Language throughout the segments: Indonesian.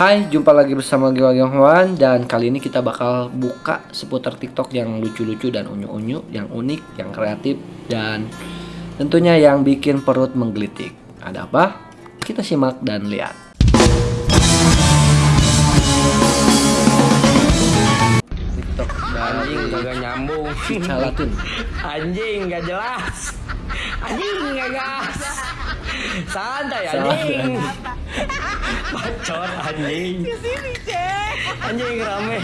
Hai, jumpa lagi bersama gue Hwan dan kali ini kita bakal buka seputar TikTok yang lucu-lucu dan unyu-unyu, yang unik, yang kreatif dan tentunya yang bikin perut menggelitik. Ada apa? Kita simak dan lihat. TikTok Anjing kagak nyambung. Calatun. Anjing gak jelas. Anjing gak gas. Santai anjing. Bacot anjing. Anjing rame.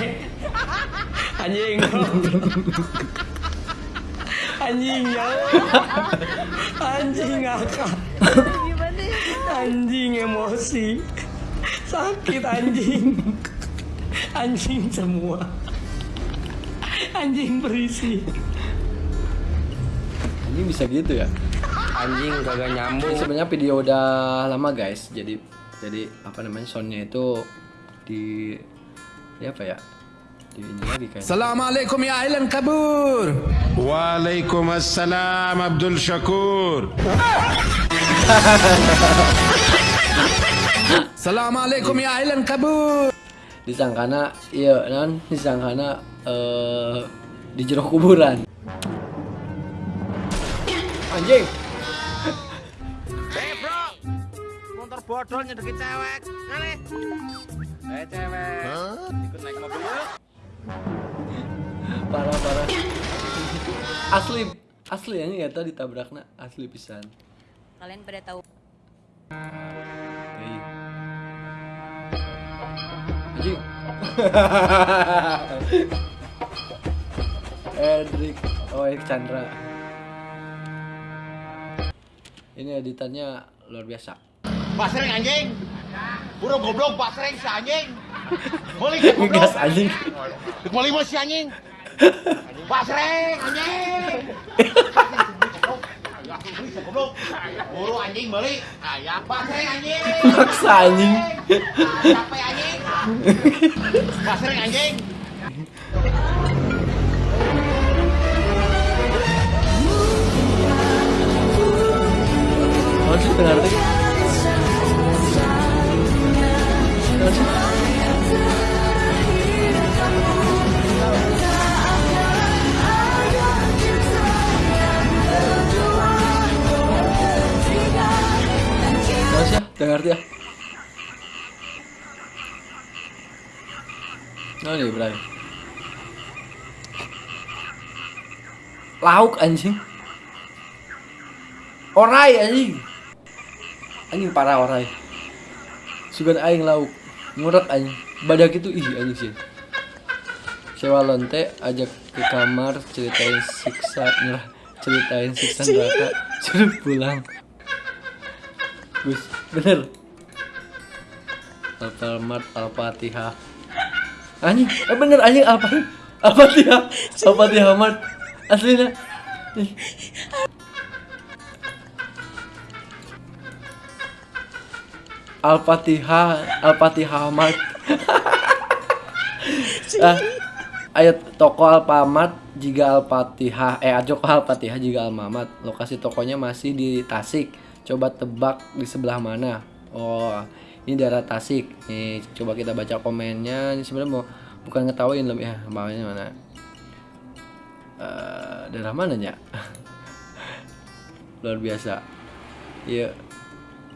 Anjing. Anjing jauh. Anjing ngakak. Anjing emosi. Sakit anjing. Anjing semua. Anjing berisi. Ini bisa gitu ya? Anjing kagak nyambung. sebenarnya video udah lama guys. Jadi jadi apa namanya soundnya itu di ya apa ya? Di ini lagi kan Assalamualaikum ya ahlan kabur. Waalaikumsalam Abdul Syakur. Assalamualaikum ya ahlan kabur. Disangkana iya non disangkana eh uh, di jeruk kuburan. Anjing. Bodol nyedeki cewek, ngene. Eh cewek, ikut naik mobil yuk. parah parah. Asli asli ini ya tadi tabrakna asli pisan. Kalian pada tahu. Hei. anjing. Edric. Oek Chandra. Ini editannya luar biasa Pak anjing. Buru goblok Pak si anjing. Ke goblok. anjing Boleh mau si anjing. Pak anjing. Goblok. Buru anjing beli. Ayah Pak anjing. maksa anjing Capek anjing. Pak anjing. Apa sih tengah sih ya? Tengah ngerti ya? Oh nih Ibrahim Lauk anjing Orai anjing Anjing parah orai Sugan aing lauk Ngurek anjing. Badak itu ih anjing sih. Sewa lonte ajak ke kamar ceritain siksa nyerah ceritain siksa neraka suruh pulang. Gus bener. Alfamart Al-Fatihah. Anjing eh bener anjing apa Al-Fatihah Al-Fatihah Mart aslinya Al-Fatihah Al-Fatihah Mart ah, ayat toko Alfamart jika Al-Fatihah eh ajok Al-Fatihah jika Al-Mamat lokasi tokonya masih di Tasik. Coba tebak di sebelah mana? Oh ini daerah Tasik. Nih coba kita baca komennya. Ini sebenarnya mau bukan ngetawain lebih ya bawahnya mana? Eh, daerah mananya? Luar biasa. Iya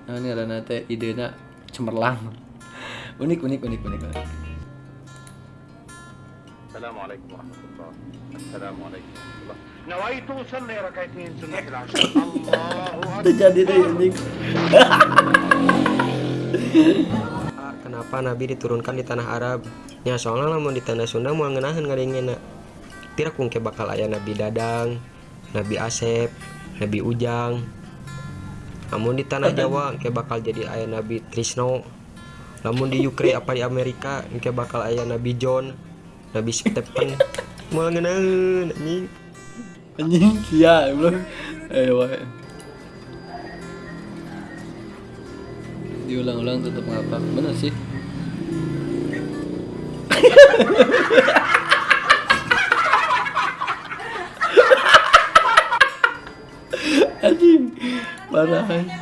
nah, ini ada nate idena cemerlang unik unik unik unik, unik. السلام عليكم ورحمة الله السلام عليكم ورحمة الله نويت أصلي ركعتين سنة العشاء الله itu jadi deh anjing Kenapa Nabi diturunkan di tanah Arab? Ya soalnya lamun di tanah Sunda mau ngenahan ngaringena. Tira kungke bakal aya Nabi Dadang, Nabi Asep, Nabi Ujang. Namun di tanah Jawa ke bakal jadi aya Nabi Trisno. Namun di Ukraina apa di Amerika ke bakal aya Nabi John, Nabi Stephen. Mau ngenahan anjing. anjing iya belum eh wae diulang-ulang tetap ngapa bener sih Parahan. Eh.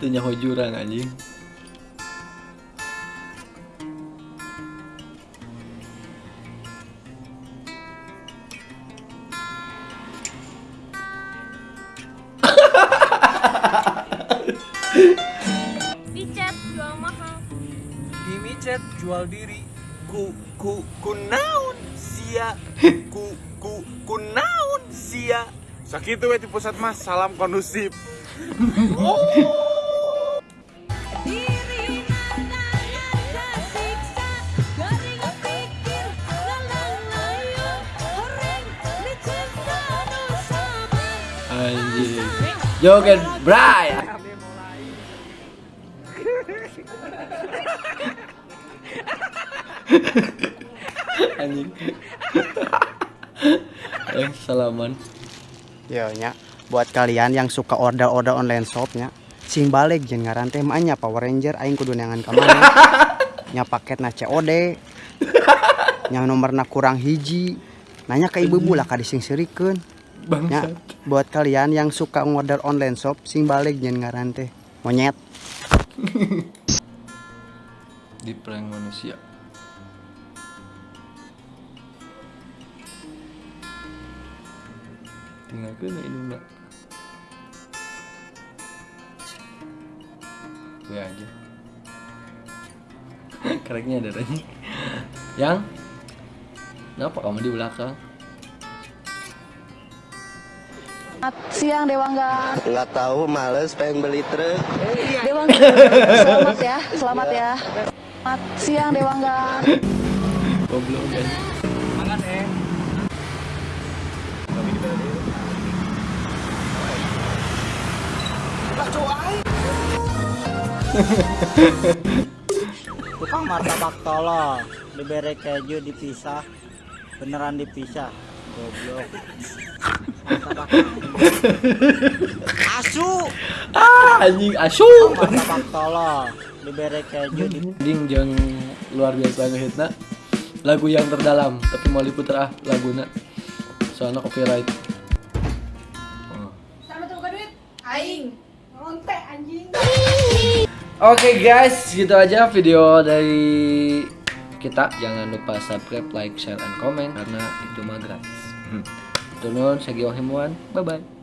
Tanya nyawa jurang anjing micet jual diri. Ku ku ku naon sia. Ku ku ku naon sia. Sakitu we di pusat mas, salam kondusif. Diri mandangan tersiksa Anjing. eh, salaman. Yo nya, buat kalian yang suka order-order online shopnya, sing balik jeung ngaran teh mah nya Power Ranger aing kudu neangan ka mana. nya paketna COD. nya nomorna kurang hiji. Nanya ke ibu lah ka dising-sirikeun. Nya, Bangsat. buat kalian yang suka ngorder online shop, sing balik jeung ngaran teh monyet. Di prank manusia. Tinggal ke ini nak. Gue aja. Kereknya ada tadi. Yang? Kenapa kamu di belakang? Siang Dewangga. Nggak tahu, males pengen beli truk. Dewangga. Selamat ya, selamat ya. Selamat siang Dewangga. Goblok kan. Tukang martabak tolol. Diberi keju dipisah. Beneran dipisah. Goblok. Martabak asu. Ah, anjing asu. martabak tolol. Diberi keju di Ding jeung luar biasa ngehitna. Lagu yang terdalam tapi mau diputer ah laguna. Soalnya copyright Oke guys, gitu aja video dari kita. Jangan lupa subscribe, like, share, and comment karena itu mah gratis. Saya Giong Himuan. Bye bye.